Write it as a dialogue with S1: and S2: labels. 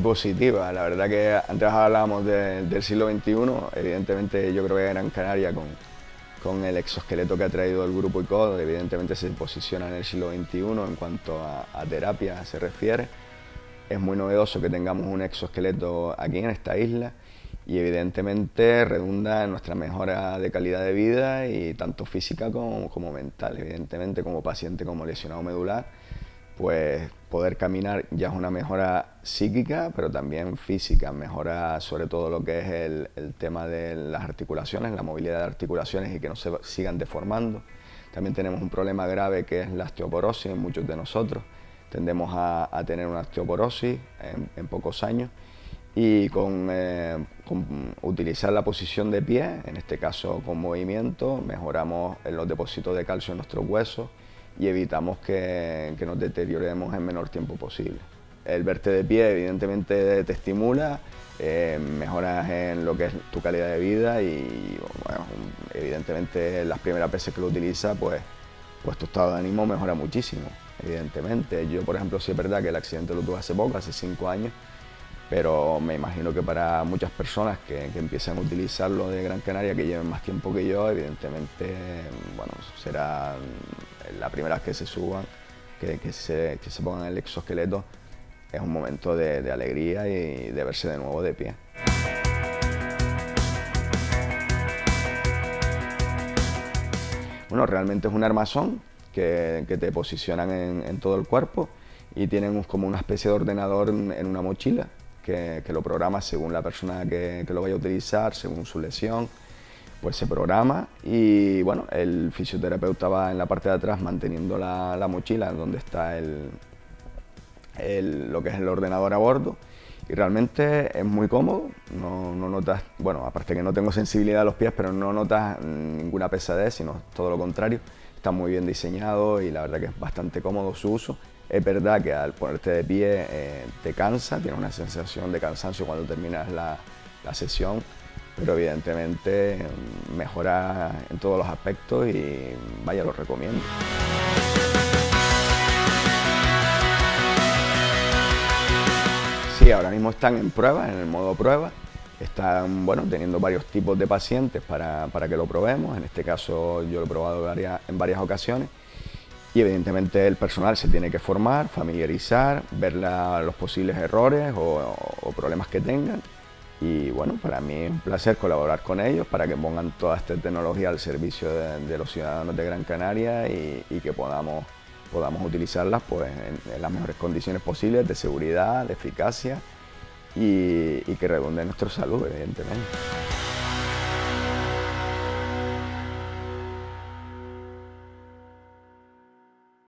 S1: positiva. La verdad que antes hablábamos del siglo XXI, evidentemente yo creo que Gran Canaria con, con el exoesqueleto que ha traído el grupo ICOD, evidentemente se posiciona en el siglo XXI en cuanto a, terapia se refiere. Es muy novedoso que tengamos un exoesqueleto aquí en esta isla y evidentemente redunda en nuestra mejora de calidad de vida y tanto física como, como mental, evidentemente como paciente como lesionado medular pues poder caminar ya es una mejora psíquica, pero también física, mejora sobre todo lo que es el, tema de las articulaciones, la movilidad de articulaciones y que no se sigan deformando. También tenemos un problema grave que es la osteoporosis en muchos de nosotros. Tendemos a, tener una osteoporosis en, pocos años y eh, con, utilizar la posición de pie, en este caso con movimiento, mejoramos los depósitos de calcio en nuestros huesos, y evitamos que, nos deterioremos en menor tiempo posible. El verte de pie evidentemente te estimula, eh, mejoras en lo que es tu calidad de vida y evidentemente las primeras veces que lo utilizas pues, pues tu estado de ánimo mejora muchísimo, evidentemente. Yo por ejemplo sí es verdad que el accidente lo tuve hace poco, hace cinco años, pero me imagino que para muchas personas que, que empiezan a utilizarlo de Gran Canaria, que lleven más tiempo que yo, evidentemente bueno, será la primera vez que se suban, que, se, pongan el exoesqueleto, es un momento de, alegría y de verse de nuevo de pie. Bueno, realmente es un armazón que, te posicionan en, todo el cuerpo y tienen como una especie de ordenador en una mochila que, lo programa según la persona que, lo vaya a utilizar, según su lesión, pues se programa y bueno, el fisioterapeuta va en la parte de atrás manteniendo la, mochila donde está el, lo que es el ordenador a bordo. Y realmente es muy cómodo, no, no, notas, bueno, aparte que no tengo sensibilidad a los pies, pero no notas ninguna pesadez, sino todo lo contrario, está muy bien diseñado y la verdad que es bastante cómodo su uso. Es verdad que al ponerte de pie eh, te cansa, tienes una sensación de cansancio cuando terminas la, sesión, pero evidentemente mm, mejora en todos los aspectos y vaya, lo recomiendo. Sí, ahora mismo están en prueba, en el modo prueba. Están bueno, teniendo varios tipos de pacientes para, que lo probemos. En este caso yo lo he probado en varias ocasiones y evidentemente el personal se tiene que formar, familiarizar, ver los posibles errores o, problemas que tengan y bueno, para mí es un placer colaborar con ellos para que pongan toda esta tecnología al servicio de, los ciudadanos de Gran Canaria y, que podamos, podamos utilizarlas pues, en, las mejores condiciones posibles de seguridad, de eficacia y, que redunde nuestra salud, evidentemente.